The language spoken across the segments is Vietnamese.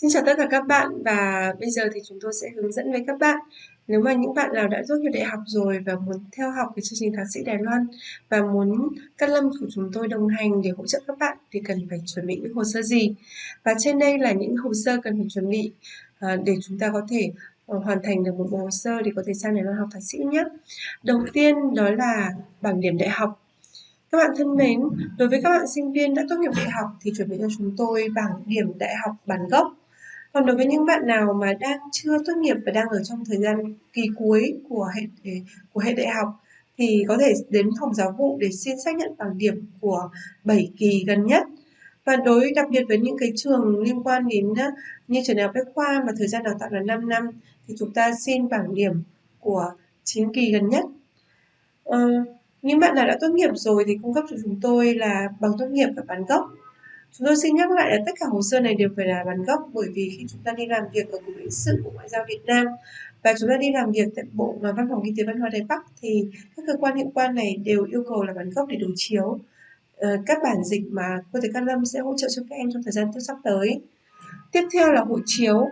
Xin chào tất cả các bạn và bây giờ thì chúng tôi sẽ hướng dẫn với các bạn. Nếu mà những bạn nào đã tốt nghiệp đại học rồi và muốn theo học cái chương trình thạc sĩ Đài Loan và muốn các Lâm của chúng tôi đồng hành để hỗ trợ các bạn thì cần phải chuẩn bị những hồ sơ gì? Và trên đây là những hồ sơ cần phải chuẩn bị ờ, để chúng ta có thể ờ, hoàn thành được một bộ hồ sơ để có thể sang Đài Loan học thạc sĩ nhé. Đầu tiên đó là bảng điểm đại học. Các bạn thân mến, đối với các bạn sinh viên đã tốt nghiệp đại học thì chuẩn bị cho chúng tôi bảng điểm đại học bản gốc còn đối với những bạn nào mà đang chưa tốt nghiệp và đang ở trong thời gian kỳ cuối của hệ của hệ đại học thì có thể đến phòng giáo vụ để xin xác nhận bảng điểm của 7 kỳ gần nhất. Và đối đặc biệt với những cái trường liên quan đến như trường đại học Bách khoa mà thời gian đào tạo là 5 năm thì chúng ta xin bảng điểm của 9 kỳ gần nhất. Ờ, những bạn nào đã tốt nghiệp rồi thì cung cấp cho chúng tôi là bằng tốt nghiệp và bản gốc Chúng tôi xin nhắc lại là tất cả hồ sơ này đều phải là bản gốc bởi vì khi chúng ta đi làm việc ở Cục lãnh sự Bộ Ngoại giao Việt Nam và chúng ta đi làm việc tại Bộ Văn phòng Kinh tế Văn hóa Đài Bắc thì các cơ quan hiệu quan này đều yêu cầu là bản gốc để đối chiếu ờ, các bản dịch mà cô thầy Cát Lâm sẽ hỗ trợ cho các em trong thời gian tiếp sắp tới. Tiếp theo là hộ chiếu.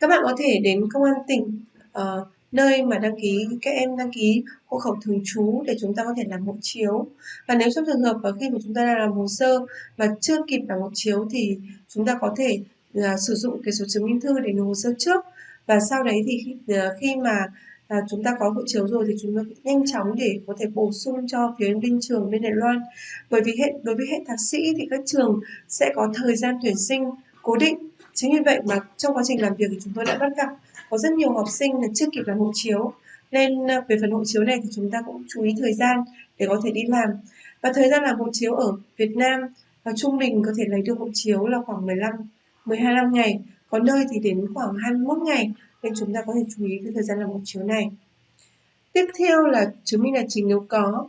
Các bạn có thể đến công an tỉnh uh, nơi mà đăng ký các em đăng ký hộ khẩu thường trú để chúng ta có thể làm hộ chiếu. Và nếu trong trường hợp và khi mà chúng ta đang làm hồ sơ mà chưa kịp làm hộ chiếu thì chúng ta có thể uh, sử dụng cái số chứng minh thư để nộp hồ sơ trước. Và sau đấy thì khi, uh, khi mà à, chúng ta có hộ chiếu rồi thì chúng ta nhanh chóng để có thể bổ sung cho phía bên trường bên Đài Loan. Bởi vì hệ đối với hệ thạc sĩ thì các trường sẽ có thời gian tuyển sinh cố định chính vì vậy mà trong quá trình làm việc thì chúng tôi đã bắt gặp có rất nhiều học sinh là chưa kịp làm hộ chiếu. Nên ờ, về phần hộ chiếu này thì chúng ta cũng chú ý thời gian để có thể đi làm. Và thời gian làm hộ chiếu ở Việt Nam và trung bình có thể lấy được hộ chiếu là khoảng 15 12 năm ngày. Có nơi thì đến khoảng 21 ngày. Nên chúng ta có thể chú ý cái thời gian làm hộ chiếu này. Tiếp theo là chứng minh là chính nếu có.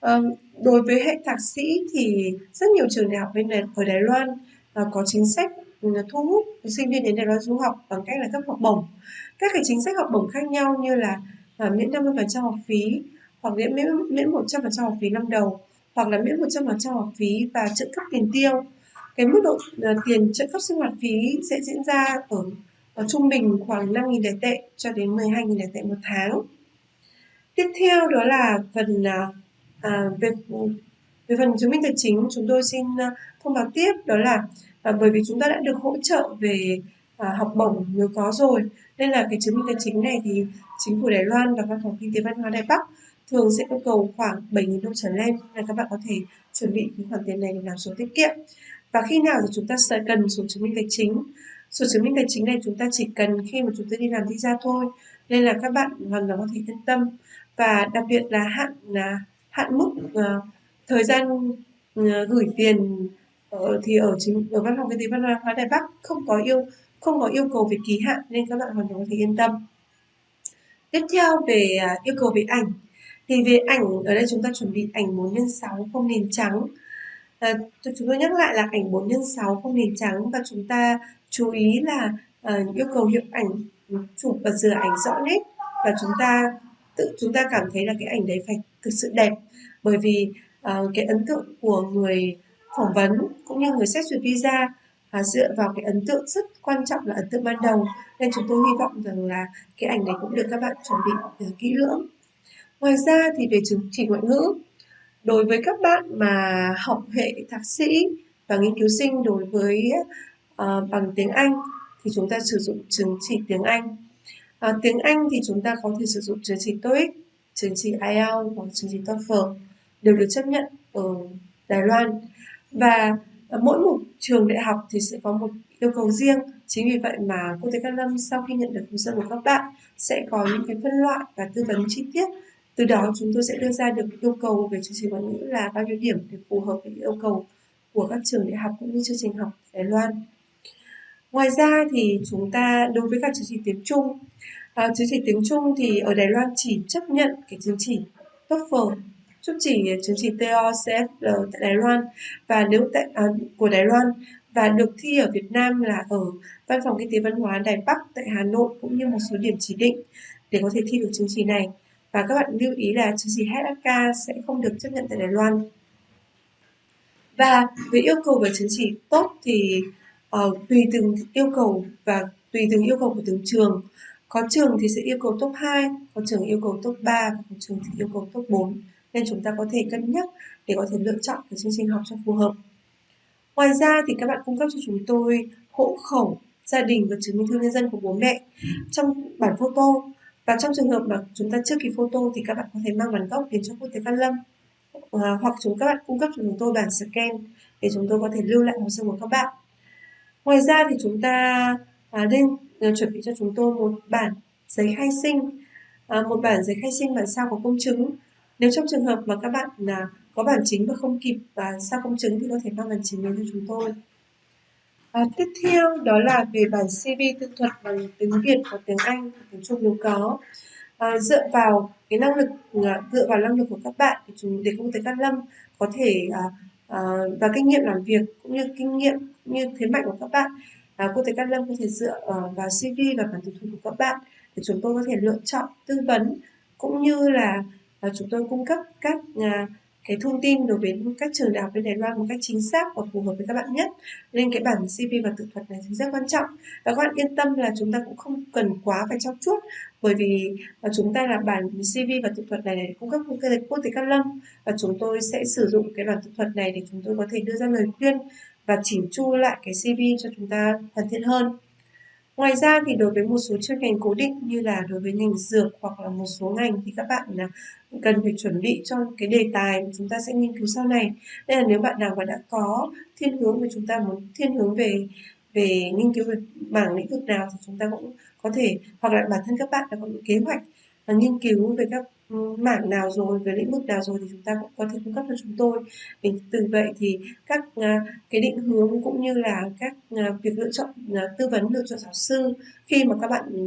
À, đối với hệ thạc sĩ thì rất nhiều trường đại học bên này, ở Đài Loan à, có chính sách Ừ, thu hút sinh viên đến Đài Loan du học bằng cách là cấp học bổng. Các cái chính sách học bổng khác nhau như là à, miễn 50% học phí hoặc miễn miễn miễn 100% học phí năm đầu hoặc là miễn 100% học phí và trợ cấp tiền tiêu. Cái mức độ uh, tiền trợ cấp sinh hoạt phí sẽ diễn ra ở, ở trung bình khoảng 5.000 đại tệ cho đến 12.000 đại tệ một tháng. Tiếp theo đó là phần uh, à, về về phần chứng minh tài chính chúng tôi xin à, thông báo tiếp đó là à, bởi vì chúng ta đã được hỗ trợ về à, học bổng nếu có rồi. Nên là cái chứng minh tài chính này thì chính phủ Đài Loan và văn phòng kinh tế văn hóa Đài Bắc thường sẽ yêu cầu khoảng 7.000 đô trở lên. Là các bạn có thể chuẩn bị cái khoản tiền này để làm sổ tiết kiệm. Và khi nào thì chúng ta sẽ cần sổ chứng minh tài chính? Sổ chứng minh tài chính này chúng ta chỉ cần khi mà chúng ta đi làm visa thôi. Nên là các bạn hoàn toàn có thể yên tâm. Và đặc biệt là hạn là hạn mức uh, thời gian ờ, gửi tiền thì ở chính ở văn phòng kinh tế văn hóa Đài Bắc không có yêu không có yêu cầu về kỳ hạn nên các bạn hoàn toàn có thể yên tâm. Tiếp theo về à, yêu cầu về ảnh thì về ảnh ở đây chúng ta chuẩn bị ảnh 4 x 6 không nền trắng. À, chúng tôi nhắc lại là ảnh 4 x 6 không nền trắng và chúng ta chú ý là à, yêu cầu hiệu ảnh chụp và rửa ảnh rõ nét và chúng ta tự chúng ta cảm thấy là cái ảnh đấy phải thực sự đẹp bởi vì uh, cái ấn tượng của người phỏng vấn cũng như người xét duyệt visa và dựa vào cái ấn tượng rất quan trọng là ấn tượng ban đầu. Nên chúng tôi hy vọng rằng là cái ảnh này cũng được các bạn chuẩn bị à, kỹ lưỡng. Ngoài ra thì về chứng chỉ ngoại ngữ đối với các bạn mà học hệ thạc sĩ và nghiên cứu sinh đối với uh, bằng tiếng Anh thì chúng ta sử dụng chứng chỉ tiếng Anh. Uh, tiếng Anh thì chúng ta có thể sử dụng chứng chỉ TOEIC chứng chỉ IELTS hoặc chứng chỉ TOEFL đều được chấp nhận ở Đài Loan. Và ờ, mỗi một trường đại học thì sẽ có một yêu cầu riêng. Chính vì vậy mà cô thầy Cát Lâm sau khi nhận được hồ sơ của các bạn sẽ có những cái phân loại và tư vấn chi tiết. Từ đó chúng tôi sẽ đưa ra được yêu cầu về chương trình ngoại ngữ là bao nhiêu điểm để phù hợp với yêu cầu của các trường đại học cũng như chương trình học Đài Loan. Ngoài ra thì chúng ta đối với các chứng chỉ tiếng Trung, ờ, à, chứng chỉ tiếng Trung thì ở Đài Loan chỉ chấp nhận cái chứng chỉ TOEFL chứng chỉ chứng chỉ TOCF tại Đài Loan và nếu tại à, của Đài Loan và được thi ở Việt Nam là ở Văn phòng Kinh tế Văn hóa Đài Bắc tại Hà Nội cũng như một số điểm chỉ định để có thể thi được chứng chỉ này. Và các bạn lưu ý là chứng chỉ HSK sẽ không được chấp nhận tại Đài Loan. Và về yêu cầu về chứng chỉ tốt thì uh, tùy từng yêu cầu và tùy từng yêu cầu của từng trường có trường thì sẽ yêu cầu top 2 có trường yêu cầu top 3 và có trường thì yêu cầu top 4 nên chúng ta có thể cân nhắc để có thể lựa chọn cái chương trình học cho phù hợp. Ngoài ra thì các bạn cung cấp cho chúng tôi hộ khẩu gia đình và chứng minh thư nhân dân của bố mẹ trong bản photo. Và trong trường hợp mà chúng ta chưa kịp photo thì các bạn có thể mang bản gốc đến cho quốc tế văn Lâm. À, hoặc chúng các bạn cung cấp cho chúng tôi bản scan để chúng tôi có thể lưu lại hồ sơ của các bạn. Ngoài ra thì chúng ta à, nên à, ờ, chuẩn bị cho chúng tôi một bản giấy khai sinh. À, một bản giấy khai sinh bản sao có công chứng nếu trong trường hợp mà các bạn là có bản chính và không kịp và sao công chứng thì có thể mang bản chính đến cho chúng tôi À, tiếp theo đó là về bản CV tự thuật bằng tiếng Việt và tiếng Anh tiếng Trung nếu có. À, dựa vào cái năng lực à, dựa vào năng lực của các bạn thì chúng để công ty Cát Lâm có thể à, à, và kinh nghiệm làm việc cũng như kinh nghiệm cũng như thế mạnh của các bạn à, cô thầy Cát Lâm có thể dựa uh, vào CV và bản tự thuật của các bạn để chúng tôi có thể lựa chọn tư vấn cũng như là và chúng tôi cung cấp các à, cái thông tin đối với các trường đại học bên Đài Loan một cách chính xác và phù hợp với các bạn nhất. Nên cái bản CV và tự thuật này thì rất quan trọng. Và các bạn yên tâm là chúng ta cũng không cần quá phải trau chuốt bởi vì à, chúng ta là bản CV và tự thuật này để cung cấp công tế quốc tế Cát Lâm và chúng tôi sẽ sử dụng cái bản tự thuật này để chúng tôi có thể đưa ra lời khuyên và chỉnh chu lại cái CV cho chúng ta hoàn thiện hơn. Ngoài ra thì đối với một số chuyên ngành cố định như là đối với ngành dược hoặc là một số ngành thì các bạn là cần phải chuẩn bị cho cái đề tài mà chúng ta sẽ nghiên cứu sau này. Nên là nếu bạn nào mà đã có thiên hướng mà chúng ta muốn, thiên hướng về về nghiên cứu về mảng lĩnh vực nào thì chúng ta cũng có thể, hoặc là bản thân các bạn đã có những kế hoạch và nghiên cứu về các mảng nào rồi về lĩnh vực nào rồi thì chúng ta cũng có thể cung cấp cho chúng tôi. Để từ vậy thì các à, cái định hướng cũng như là các à, việc lựa chọn à, tư vấn lựa chọn giáo sư khi mà các bạn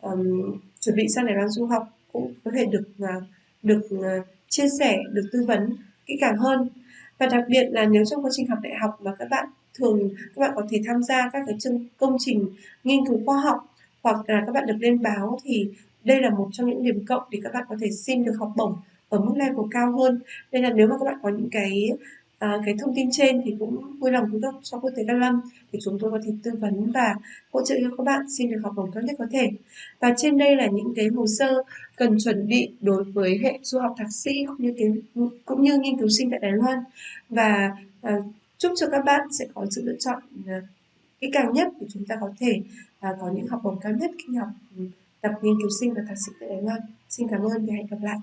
um, chuẩn bị sang Đài Loan du học cũng có thể được được chia sẻ được tư vấn kỹ càng hơn. Và đặc biệt là nếu trong quá trình học đại học mà các bạn thường các bạn có thể tham gia các cái chương công trình nghiên cứu khoa học hoặc là các bạn được lên báo thì đây là một trong những điểm cộng để các bạn có thể xin được học bổng ở mức level cao hơn. Nên là nếu mà các bạn có những cái à, cái thông tin trên thì cũng vui lòng cung cấp cho quốc tế Đăng Lâm để chúng tôi có thể tư vấn và hỗ trợ cho các bạn xin được học bổng tốt nhất có thể. Và trên đây là những cái hồ sơ cần chuẩn bị đối với hệ du học thạc sĩ cũng như cái cũng như nghiên cứu sinh tại Đài Loan. Và à, chúc cho các bạn sẽ có sự lựa chọn à, kỹ càng nhất để chúng ta có thể à, có những học bổng cao nhất khi học ừ, tập nghiên cứu sinh và thạc sĩ tại Đài Loan. Xin cảm ơn và hẹn gặp lại.